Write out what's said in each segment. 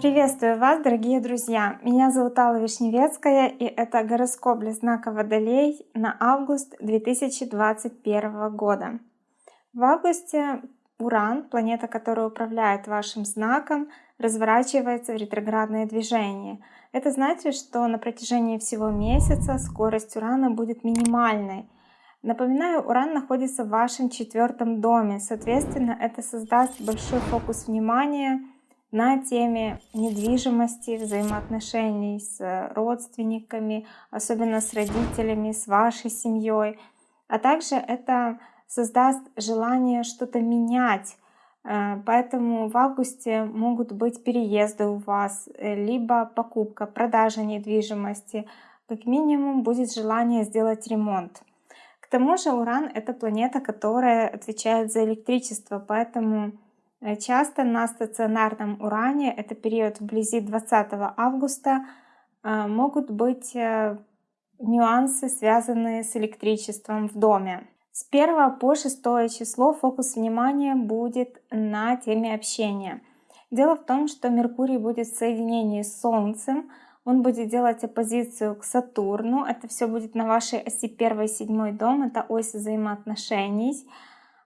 Приветствую вас, дорогие друзья! Меня зовут Алла Вишневецкая, и это гороскоп для знака Водолей на август 2021 года. В августе Уран, планета, которая управляет вашим знаком, разворачивается в ретроградное движение. Это значит, что на протяжении всего месяца скорость Урана будет минимальной. Напоминаю, Уран находится в вашем четвертом доме, соответственно, это создаст большой фокус внимания на теме недвижимости, взаимоотношений с родственниками, особенно с родителями, с вашей семьей. А также это создаст желание что-то менять. Э, поэтому в августе могут быть переезды у вас, э, либо покупка, продажа недвижимости. Как минимум будет желание сделать ремонт. К тому же Уран — это планета, которая отвечает за электричество, поэтому Э, часто на стационарном уране, это период вблизи 20 августа, э, могут быть э, нюансы, связанные с электричеством в доме. С 1 по 6 число фокус внимания будет на теме общения. Дело в том, что Меркурий будет в соединении с Солнцем, он будет делать оппозицию к Сатурну, это все будет на вашей оси 1 и 7 дом, это ось взаимоотношений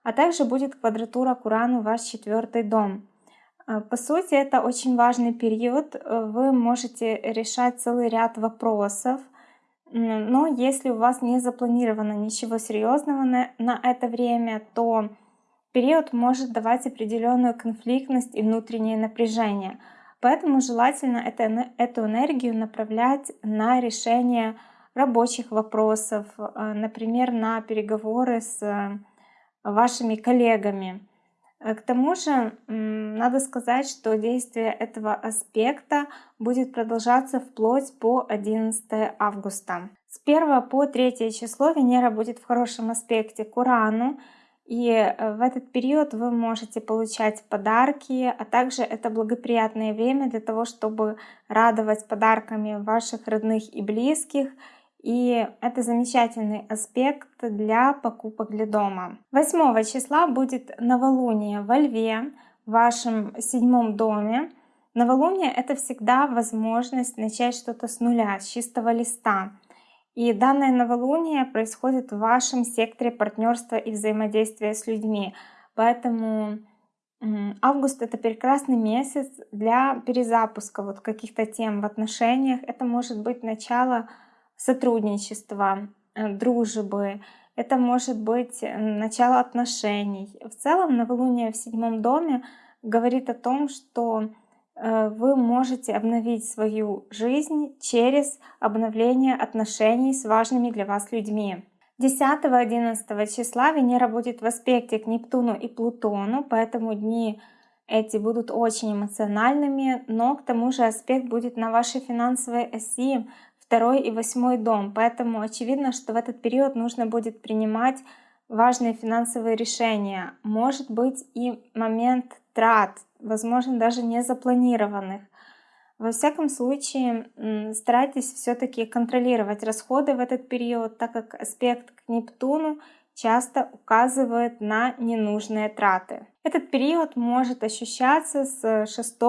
а также будет квадратура к Урану ваш четвертый дом. Э, по сути, это очень важный период. Э, вы можете решать целый ряд вопросов, но если у вас не запланировано ничего серьезного на, на это время, то период может давать определенную конфликтность и внутреннее напряжение. Поэтому желательно это, эту энергию направлять на решение рабочих вопросов, э, например, на переговоры с вашими коллегами. Э, к тому же надо сказать, что действие этого аспекта будет продолжаться вплоть по 11 августа. С 1 по 3 число Венера будет в хорошем аспекте к Урану, и э, в этот период вы можете получать подарки, а также это благоприятное время для того, чтобы радовать подарками ваших родных и близких, и это замечательный аспект для покупок для дома. 8 числа будет новолуние во Льве, в вашем седьмом доме. Новолуние — это всегда возможность начать что-то с нуля, с чистого листа. И данное новолуние происходит в вашем секторе партнерства и взаимодействия с людьми. Поэтому август — это прекрасный месяц для перезапуска вот каких-то тем в отношениях. Это может быть начало сотрудничества, э, дружбы, это может быть э, начало отношений. В целом новолуние в седьмом доме говорит о том, что вы можете обновить свою жизнь через обновление отношений с важными для вас людьми. 10-11 числа Венера будет в аспекте к Нептуну и Плутону, поэтому дни эти будут очень эмоциональными, но к тому же аспект будет на вашей финансовой оси, второй и восьмой дом. Поэтому очевидно, что в этот период нужно будет принимать важные финансовые решения. Может быть и момент трат, возможно даже не запланированных. Во всяком случае, старайтесь все-таки контролировать расходы в этот период, так как аспект к Нептуну часто указывает на ненужные траты. Этот период может ощущаться с 6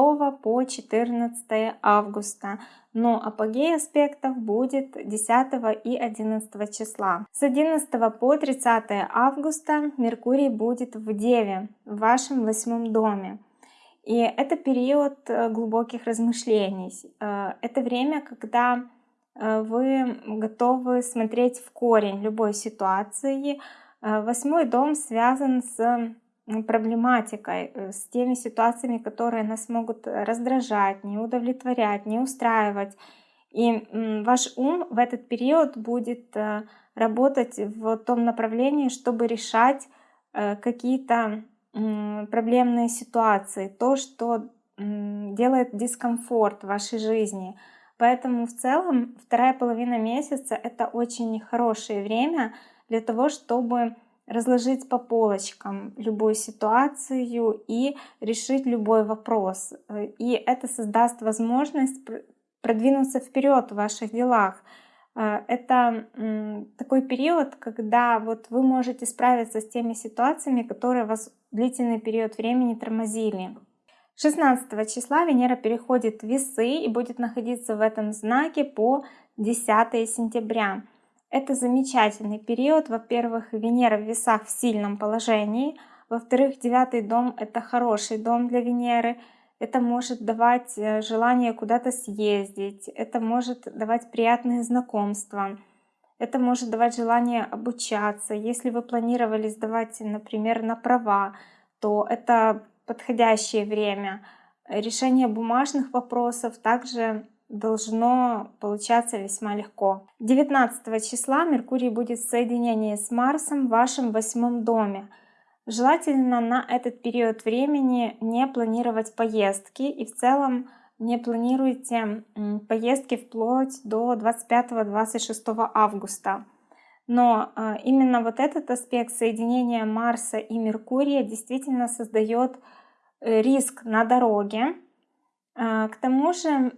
по 14 августа, но апогей аспектов будет 10 и 11 числа. С 11 по 30 августа Меркурий будет в Деве, в вашем восьмом доме. И это период э, глубоких размышлений. Э, это время, когда э, вы готовы смотреть в корень любой ситуации. Восьмой дом связан с проблематикой, э, с теми ситуациями, которые нас могут раздражать, не удовлетворять, не устраивать. И ваш ум в этот период будет э, работать в том направлении, чтобы решать э, какие-то проблемные ситуации, то, что делает дискомфорт в вашей жизни. Поэтому в целом вторая половина месяца это очень хорошее время для того, чтобы разложить по полочкам любую ситуацию и решить любой вопрос. И это создаст возможность продвинуться вперед в ваших делах. Э, это такой период, когда вот вы можете справиться с теми ситуациями, которые вас длительный период времени тормозили. 16 числа Венера переходит в весы и будет находиться в этом знаке по 10 сентября. Это замечательный период. Во-первых, Венера в весах в сильном положении. Во-вторых, девятый дом — это хороший дом для Венеры. Это может давать э, желание куда-то съездить. Это может давать приятные знакомства. Это может давать желание обучаться. Если вы планировали сдавать, например, на права, то это подходящее время. Решение бумажных вопросов также должно получаться весьма легко. 19 числа Меркурий будет в соединении с Марсом в вашем восьмом доме. Желательно на этот период времени не планировать поездки и в целом не планируйте поездки вплоть до 25-26 августа. Но э, именно вот этот аспект соединения Марса и Меркурия действительно создает э, риск на дороге. Э, к тому же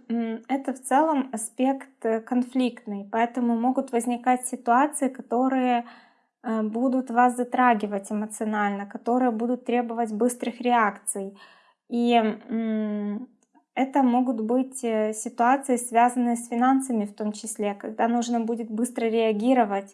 это в целом аспект конфликтный, поэтому могут возникать ситуации, которые будут вас затрагивать эмоционально, которые будут требовать быстрых реакций. И это могут быть ситуации, связанные с финансами в том числе, когда нужно будет быстро реагировать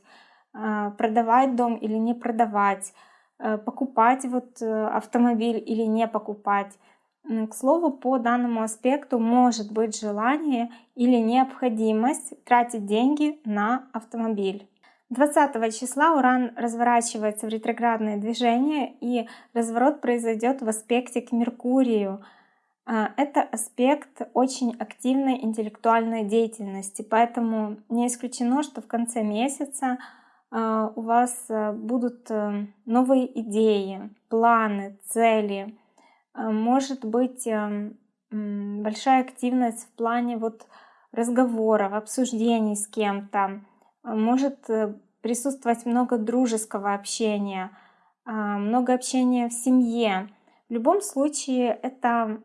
а, продавать дом или не продавать, э, покупать вот э, автомобиль или не покупать. К слову, по данному аспекту может быть желание или необходимость тратить деньги на автомобиль. 20 числа Уран разворачивается в ретроградное движение и разворот произойдет в аспекте к Меркурию. А, это аспект очень активной интеллектуальной деятельности, поэтому не исключено, что в конце месяца а, у вас э, будут э, новые идеи, планы, цели. А, может быть эм, большая активность в плане вот разговоров, обсуждений с кем-то. А, может э, присутствовать много дружеского общения, много общения в семье. В любом случае это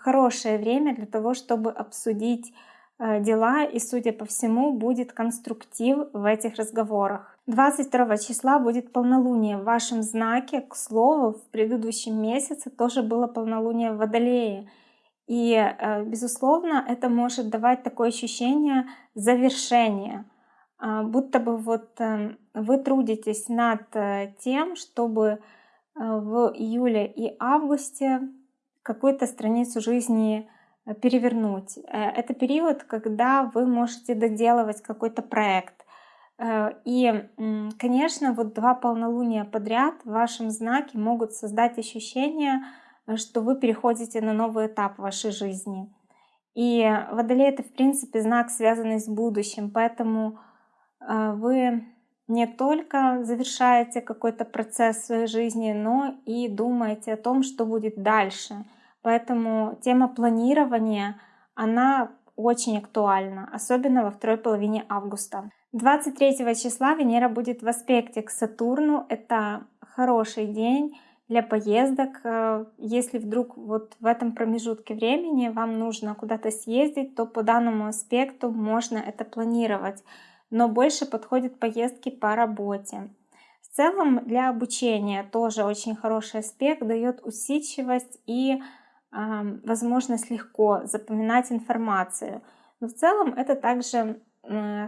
хорошее время для того, чтобы обсудить дела, и, судя по всему, будет конструктив в этих разговорах. 22 числа будет полнолуние в вашем знаке. К слову, в предыдущем месяце тоже было полнолуние в Водолее. И, э, безусловно, это может давать такое ощущение завершения. А, будто бы вот э, вы трудитесь над э, тем, чтобы в июле и августе какую-то страницу жизни перевернуть. Это период, когда вы можете доделывать какой-то проект и, конечно, вот два полнолуния подряд в вашем знаке могут создать ощущение, э, что вы переходите на новый этап вашей жизни. И Водолей — это, в принципе, знак, связанный с будущим, поэтому э, вы не только завершаете какой-то процесс в своей жизни, но и думаете о том, что будет дальше. Поэтому тема планирования, она очень актуальна, особенно во второй половине августа. 23 числа Венера будет в аспекте к Сатурну. Это хороший день для поездок. Э, если вдруг вот в этом промежутке времени вам нужно куда-то съездить, то по данному аспекту можно это планировать. Но больше подходят поездки по работе. В целом для обучения тоже очень хороший аспект, дает усидчивость и э, возможность легко запоминать информацию. Но в целом это также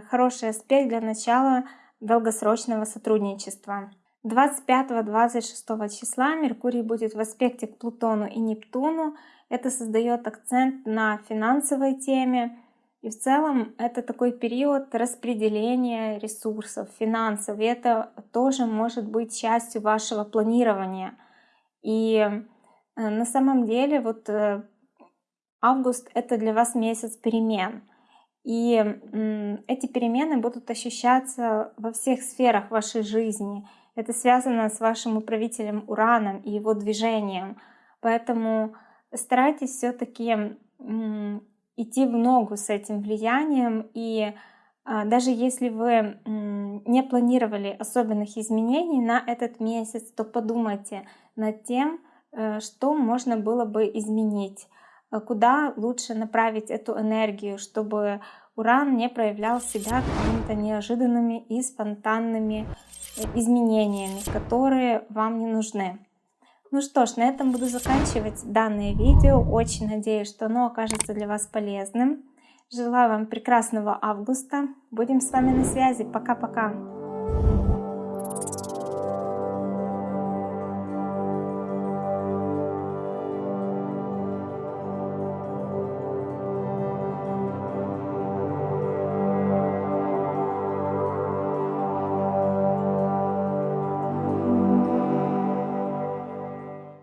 хороший аспект для начала долгосрочного сотрудничества. 25-26 числа Меркурий будет в аспекте к Плутону и Нептуну. Это создает акцент на финансовой теме. И в целом это такой период распределения ресурсов, финансов. И это тоже может быть частью вашего планирования. И э, на самом деле вот э, август это для вас месяц перемен. И эти перемены будут ощущаться во всех сферах вашей жизни. Это связано с вашим управителем Ураном и его движением. Поэтому старайтесь все-таки идти в ногу с этим влиянием. И а, даже если вы не планировали особенных изменений на этот месяц, то подумайте над тем, э, что можно было бы изменить. Э, куда лучше направить эту энергию, чтобы Уран не проявлял себя какими-то неожиданными и спонтанными э, изменениями, которые вам не нужны. Ну что ж, на этом буду заканчивать данное видео. Очень надеюсь, что оно окажется для вас полезным. Желаю вам прекрасного августа. Будем с вами на связи. Пока-пока.